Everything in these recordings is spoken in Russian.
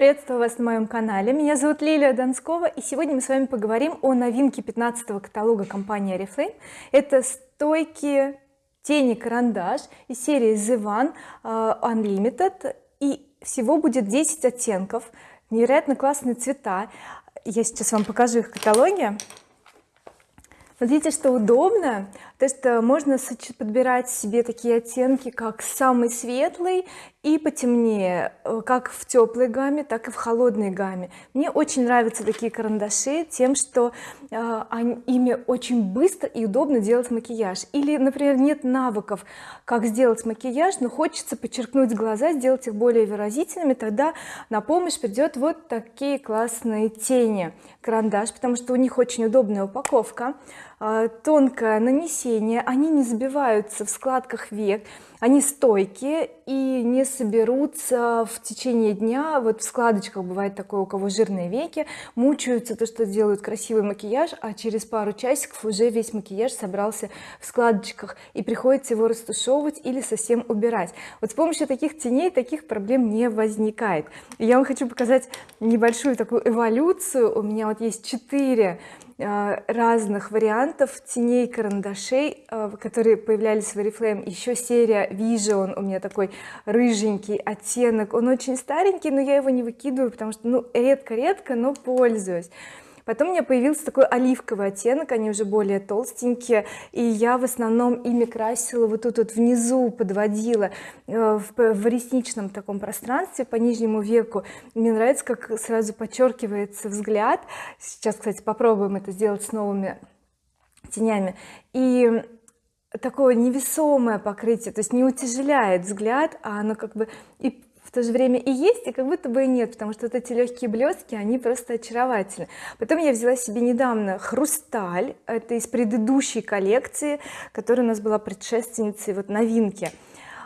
приветствую вас на моем канале. Меня зовут Лилия Донскова и сегодня мы с вами поговорим о новинке 15 каталога компании oriflame. Это стойкие тени карандаш из серии The One uh, Unlimited и всего будет 10 оттенков невероятно классные цвета. Я сейчас вам покажу их каталоги смотрите что удобно. То что можно подбирать себе такие оттенки как самый светлый и потемнее э, как в теплой гамме так и в холодной гамме. Мне очень нравятся такие карандаши тем что э, они, ими очень быстро и удобно делать макияж. Или например нет навыков как сделать макияж но хочется подчеркнуть глаза сделать их более выразительными тогда на помощь придет вот такие классные тени. Карандаш потому что у них очень удобная упаковка. э, тонкое нанесение они не забиваются в складках век они стойкие и не соберутся в течение дня. Вот в складочках бывает такое у кого жирные веки мучаются то что делают красивый макияж а через пару часиков уже весь макияж собрался в складочках и приходится его растушевывать или совсем убирать. Вот с помощью таких теней таких проблем не возникает. Я вам хочу показать небольшую такую эволюцию. У меня вот есть четыре Э, разных вариантов теней карандашей э, которые появлялись в oriflame. Еще серия vision у меня такой рыженький оттенок. Он очень старенький но я его не выкидываю потому что ну редко-редко но пользуюсь потом у меня появился такой оливковый оттенок они уже более толстенькие и я в основном ими красила вот тут вот внизу подводила э, в, в ресничном таком пространстве по нижнему веку. Мне нравится как сразу подчеркивается взгляд. Сейчас кстати попробуем это сделать с новыми тенями. И такое невесомое покрытие то есть не утяжеляет взгляд а оно как бы и в то же время и есть и как будто бы и нет потому что вот эти легкие блестки они просто очаровательны. Потом я взяла себе недавно хрусталь это из предыдущей коллекции которая у нас была предшественницей вот новинки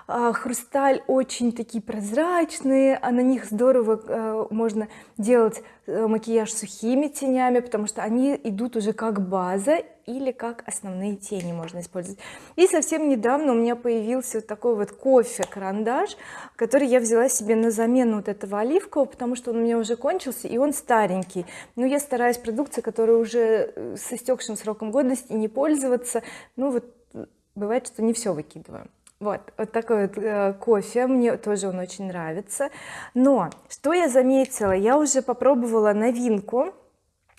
хрусталь очень такие прозрачные а на них здорово э, можно делать э, макияж сухими тенями потому что они идут уже как база или как основные тени можно использовать. И совсем недавно у меня появился вот такой вот кофе карандаш который я взяла себе на замену вот этого оливкового потому что он у меня уже кончился и он старенький. Но я стараюсь продукции которая уже э, с истекшим сроком годности не пользоваться. Ну вот бывает что не все выкидываю вот вот такой вот э, кофе мне тоже он очень нравится. Но что я заметила? Я уже попробовала новинку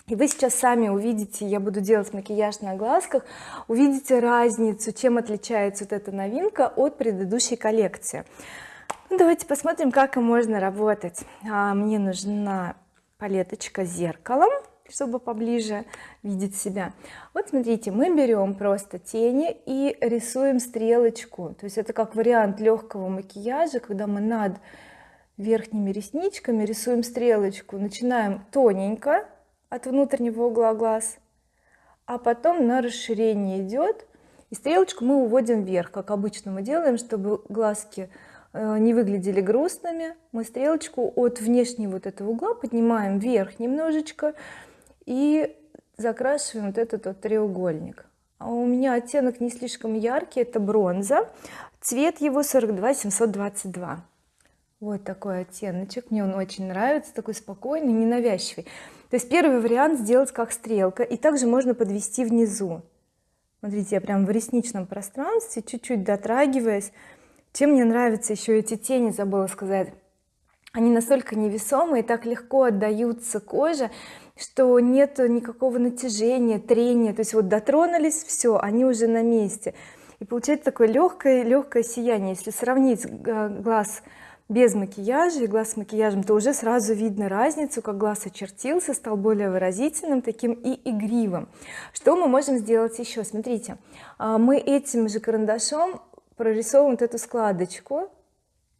и вы сейчас сами увидите я буду делать макияж на глазках увидите разницу чем отличается вот эта новинка от предыдущей коллекции. Ну, давайте посмотрим как можно работать. А, мне нужна палеточка с зеркалом чтобы поближе видеть себя. Вот смотрите мы берем просто тени и рисуем стрелочку. То есть это как вариант легкого макияжа когда мы над верхними ресничками рисуем стрелочку. Начинаем тоненько от внутреннего угла глаз а потом на расширение идет и стрелочку мы уводим вверх. Как обычно мы делаем чтобы глазки Э, не выглядели грустными мы стрелочку от внешнего вот этого угла поднимаем вверх немножечко и закрашиваем вот этот вот треугольник. А у меня оттенок не слишком яркий это бронза. Цвет его 42 722 вот такой оттеночек мне он очень нравится такой спокойный ненавязчивый. То есть первый вариант сделать как стрелка и также можно подвести внизу. Смотрите я прям в ресничном пространстве чуть-чуть дотрагиваясь. Чем мне нравятся еще эти тени забыла сказать они настолько невесомые так легко отдаются коже что нет никакого натяжения трения. То есть вот дотронулись все они уже на месте. И получается такое легкое легкое сияние. Если сравнить глаз без макияжа и глаз с макияжем то уже сразу видно разницу как глаз очертился стал более выразительным таким и игривым. Что мы можем сделать еще смотрите а, мы этим же карандашом прорисовываем вот эту складочку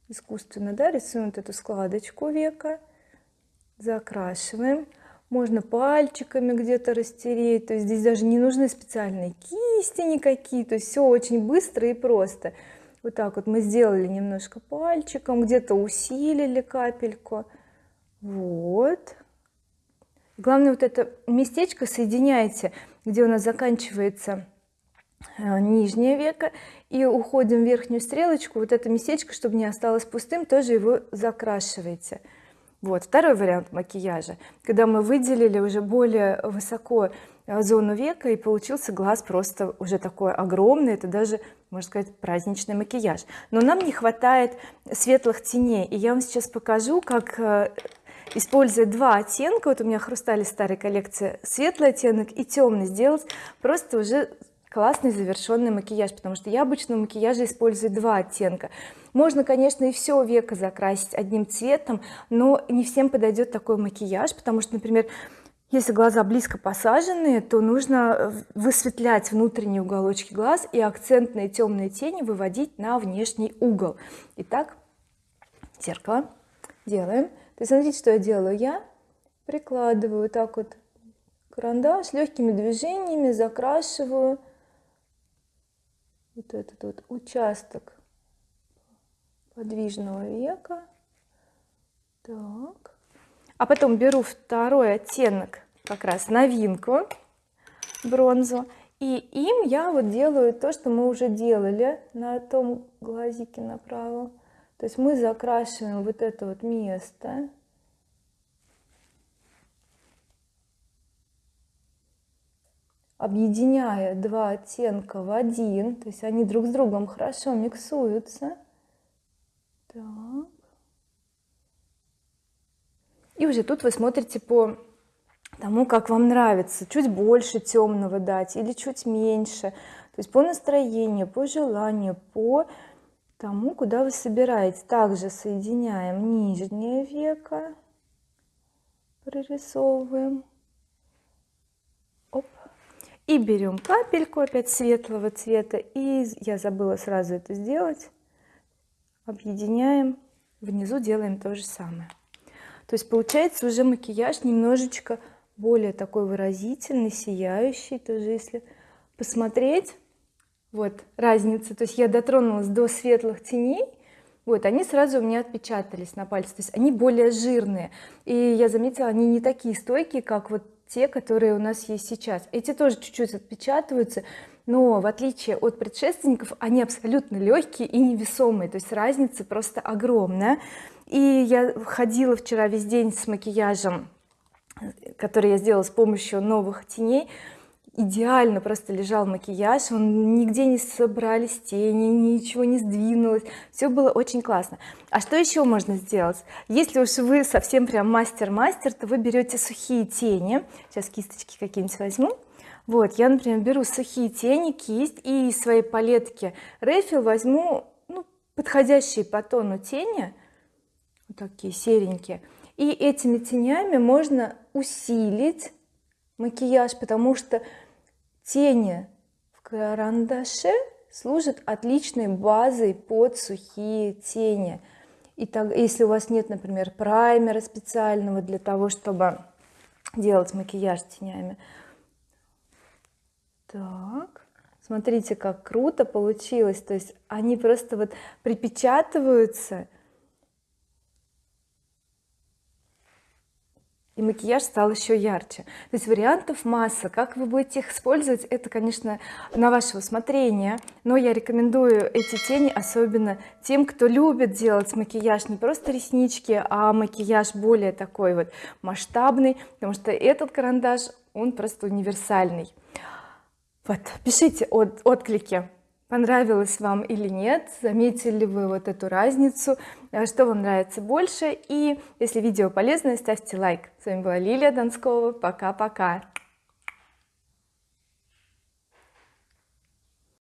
искусственно да рисуем вот эту складочку века закрашиваем. Можно пальчиками где-то растереть то есть здесь даже не нужны специальные кисти никакие то есть все очень быстро и просто. Вот так вот мы сделали немножко пальчиком где-то усилили капельку. Вот. Главное вот это местечко соединяйте где у нас заканчивается нижнее веко и уходим в верхнюю стрелочку вот это местечко чтобы не осталось пустым тоже его закрашиваете вот второй вариант макияжа когда мы выделили уже более высоко э, зону века и получился глаз просто уже такой огромный это даже можно сказать праздничный макияж. Но нам не хватает светлых теней и я вам сейчас покажу как э, используя два оттенка вот у меня хрустали старой коллекции светлый оттенок и темный сделать просто уже классный завершенный макияж потому что я обычно в макияже использую два оттенка. Можно конечно и все века закрасить одним цветом но не всем подойдет такой макияж потому что например если глаза близко посаженные то нужно высветлять внутренние уголочки глаз и акцентные темные тени выводить на внешний угол. Итак зеркало делаем. То есть смотрите что я делаю. Я прикладываю так вот карандаш легкими движениями закрашиваю вот этот вот участок подвижного века. Так. А потом беру второй оттенок как раз новинку бронзу. И им я вот делаю то что мы уже делали на том глазике направо. То есть мы закрашиваем вот это вот место объединяя два оттенка в один то есть они друг с другом хорошо миксуются. Так. и уже тут вы смотрите по тому как вам нравится. Чуть больше темного дать или чуть меньше. То есть по настроению по желанию по тому куда вы собираетесь также соединяем нижнее веко прорисовываем и берем капельку опять светлого цвета и я забыла сразу это сделать. Объединяем. Внизу делаем то же самое. То есть получается уже макияж немножечко более такой выразительный сияющий тоже если посмотреть. Вот разница. То есть я дотронулась до светлых теней. Вот они сразу у меня отпечатались на пальце. То есть они более жирные. И я заметила они не такие стойкие как вот те которые у нас есть сейчас. Эти тоже чуть-чуть отпечатываются но в отличие от предшественников они абсолютно легкие и невесомые то есть разница просто огромная. И я ходила вчера весь день с макияжем который я сделала с помощью новых теней идеально просто лежал макияж он нигде не собрались тени ничего не сдвинулось. Все было очень классно. А что еще можно сделать? Если уж вы совсем прям мастер-мастер то вы берете сухие тени. Сейчас кисточки какие-нибудь возьму. Вот я например беру сухие тени кисть и из своей палетки Рефил возьму ну, подходящие по тону тени вот такие серенькие. И этими тенями можно усилить макияж потому что тени в карандаше служат отличной базой под сухие тени. И так если у вас нет например праймера специального для того чтобы делать макияж тенями. Так смотрите как круто получилось. То есть они просто вот припечатываются и макияж стал еще ярче. То есть вариантов масса. Как вы будете их использовать это конечно на ваше усмотрение. Но я рекомендую эти тени особенно тем кто любит делать макияж не просто реснички а макияж более такой вот масштабный потому что этот карандаш он просто универсальный. Вот пишите от, отклики понравилось вам или нет заметили вы вот эту разницу э, что вам нравится больше. И если видео полезное ставьте лайк. С вами была Лилия Донскова пока-пока